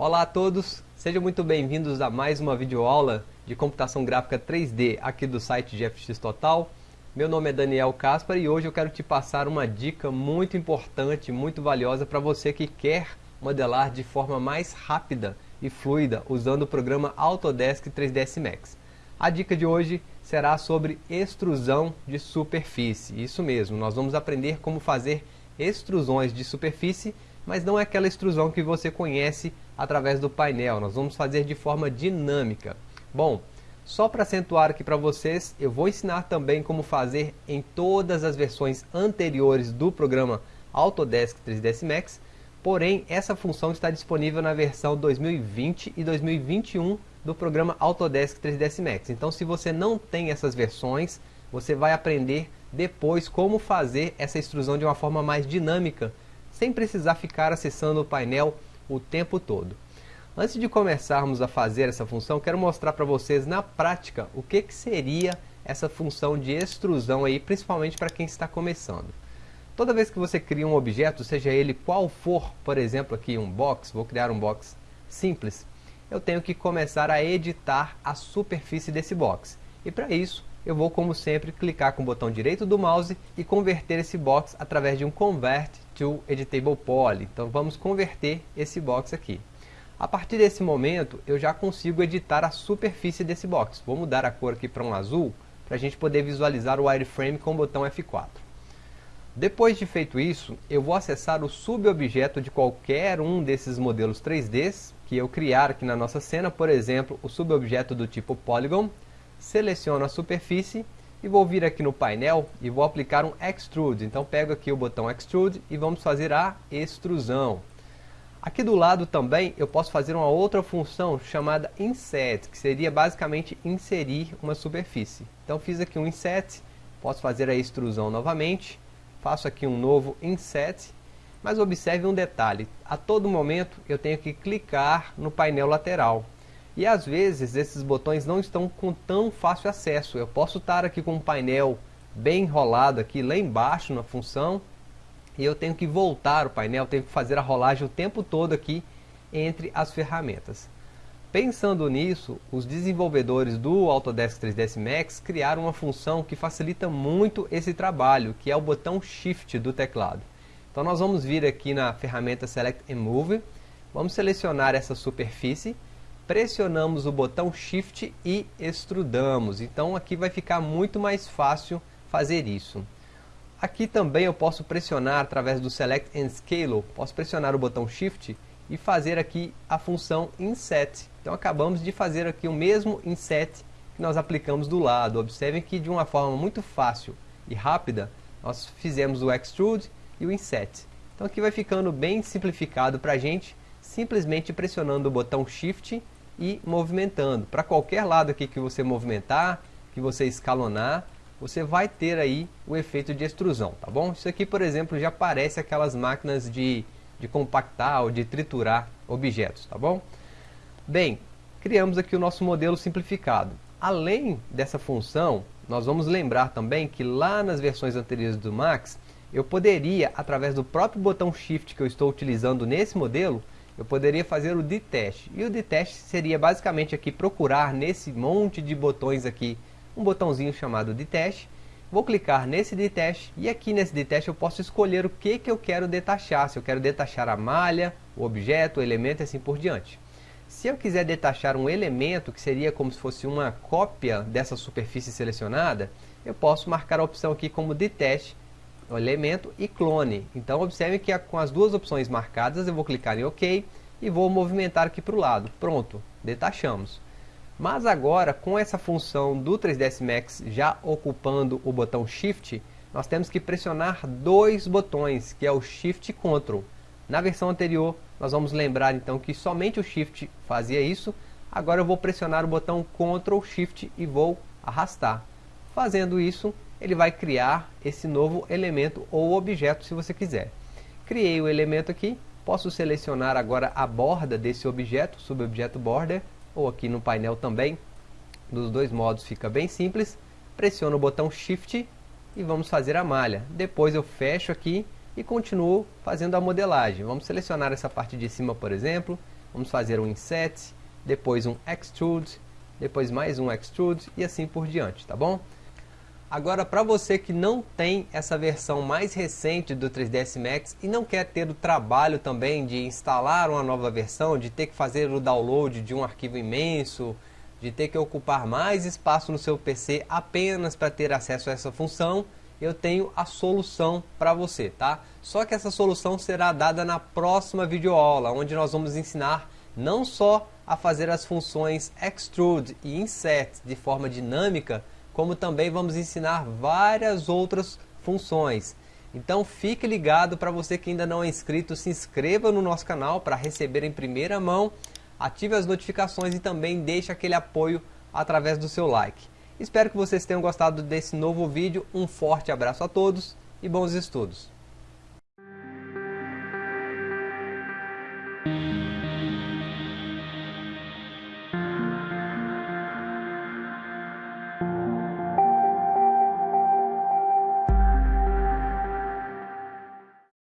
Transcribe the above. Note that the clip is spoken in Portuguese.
Olá a todos, sejam muito bem-vindos a mais uma videoaula de computação gráfica 3D aqui do site GFX Total. Meu nome é Daniel Caspar e hoje eu quero te passar uma dica muito importante, muito valiosa para você que quer modelar de forma mais rápida e fluida usando o programa Autodesk 3ds Max. A dica de hoje será sobre extrusão de superfície. Isso mesmo, nós vamos aprender como fazer extrusões de superfície, mas não é aquela extrusão que você conhece através do painel. Nós vamos fazer de forma dinâmica. Bom, só para acentuar aqui para vocês, eu vou ensinar também como fazer em todas as versões anteriores do programa Autodesk 3ds Max, porém essa função está disponível na versão 2020 e 2021 do programa Autodesk 3ds Max. Então se você não tem essas versões, você vai aprender depois como fazer essa extrusão de uma forma mais dinâmica, sem precisar ficar acessando o painel o tempo todo. Antes de começarmos a fazer essa função, quero mostrar para vocês na prática o que, que seria essa função de extrusão aí, principalmente para quem está começando. Toda vez que você cria um objeto, seja ele qual for, por exemplo aqui um box, vou criar um box simples, eu tenho que começar a editar a superfície desse box. E para isso, eu vou como sempre clicar com o botão direito do mouse e converter esse box através de um Convert to Editable Poly. Então vamos converter esse box aqui. A partir desse momento eu já consigo editar a superfície desse box. Vou mudar a cor aqui para um azul para a gente poder visualizar o wireframe com o botão F4. Depois de feito isso, eu vou acessar o subobjeto de qualquer um desses modelos 3D que eu criar aqui na nossa cena, por exemplo, o subobjeto do tipo Polygon, seleciono a superfície e vou vir aqui no painel e vou aplicar um Extrude. Então pego aqui o botão Extrude e vamos fazer a extrusão. Aqui do lado também eu posso fazer uma outra função chamada Inset, que seria basicamente inserir uma superfície. Então fiz aqui um Inset, posso fazer a extrusão novamente, faço aqui um novo Inset, mas observe um detalhe, a todo momento eu tenho que clicar no painel lateral. E às vezes esses botões não estão com tão fácil acesso. Eu posso estar aqui com um painel bem enrolado aqui lá embaixo na função e eu tenho que voltar o painel, tenho que fazer a rolagem o tempo todo aqui entre as ferramentas. Pensando nisso, os desenvolvedores do Autodesk 3ds Max criaram uma função que facilita muito esse trabalho, que é o botão Shift do teclado. Então nós vamos vir aqui na ferramenta Select and Move, vamos selecionar essa superfície pressionamos o botão Shift e extrudamos. Então aqui vai ficar muito mais fácil fazer isso. Aqui também eu posso pressionar através do Select and Scale, posso pressionar o botão Shift e fazer aqui a função Inset. Então acabamos de fazer aqui o mesmo Inset que nós aplicamos do lado. Observem que de uma forma muito fácil e rápida, nós fizemos o Extrude e o Inset. Então aqui vai ficando bem simplificado para a gente, simplesmente pressionando o botão Shift e movimentando. Para qualquer lado aqui que você movimentar, que você escalonar, você vai ter aí o efeito de extrusão, tá bom? Isso aqui, por exemplo, já parece aquelas máquinas de, de compactar ou de triturar objetos, tá bom? Bem, criamos aqui o nosso modelo simplificado. Além dessa função, nós vamos lembrar também que lá nas versões anteriores do Max, eu poderia, através do próprio botão Shift que eu estou utilizando nesse modelo, eu poderia fazer o detach. E o detach seria basicamente aqui procurar nesse monte de botões aqui, um botãozinho chamado detach. Vou clicar nesse detach e aqui nesse detach eu posso escolher o que, que eu quero detachar. Se eu quero detachar a malha, o objeto, o elemento e assim por diante. Se eu quiser detachar um elemento, que seria como se fosse uma cópia dessa superfície selecionada, eu posso marcar a opção aqui como o elemento e clone. Então observe que com as duas opções marcadas eu vou clicar em OK e vou movimentar aqui para o lado. Pronto, detachamos. Mas agora com essa função do 3ds Max já ocupando o botão Shift, nós temos que pressionar dois botões, que é o Shift e Ctrl. Na versão anterior, nós vamos lembrar então que somente o Shift fazia isso. Agora eu vou pressionar o botão Ctrl Shift e vou arrastar. Fazendo isso, ele vai criar esse novo elemento ou objeto se você quiser. Criei o elemento aqui, posso selecionar agora a borda desse objeto, subobjeto border, ou aqui no painel também, dos dois modos fica bem simples, pressiono o botão Shift e vamos fazer a malha. Depois eu fecho aqui e continuo fazendo a modelagem. Vamos selecionar essa parte de cima, por exemplo, vamos fazer um Inset, depois um Extrude, depois mais um Extrude e assim por diante, tá bom? Agora, para você que não tem essa versão mais recente do 3ds Max e não quer ter o trabalho também de instalar uma nova versão, de ter que fazer o download de um arquivo imenso, de ter que ocupar mais espaço no seu PC apenas para ter acesso a essa função, eu tenho a solução para você, tá? Só que essa solução será dada na próxima videoaula, onde nós vamos ensinar não só a fazer as funções extrude e insert de forma dinâmica, como também vamos ensinar várias outras funções. Então fique ligado para você que ainda não é inscrito, se inscreva no nosso canal para receber em primeira mão, ative as notificações e também deixe aquele apoio através do seu like. Espero que vocês tenham gostado desse novo vídeo, um forte abraço a todos e bons estudos!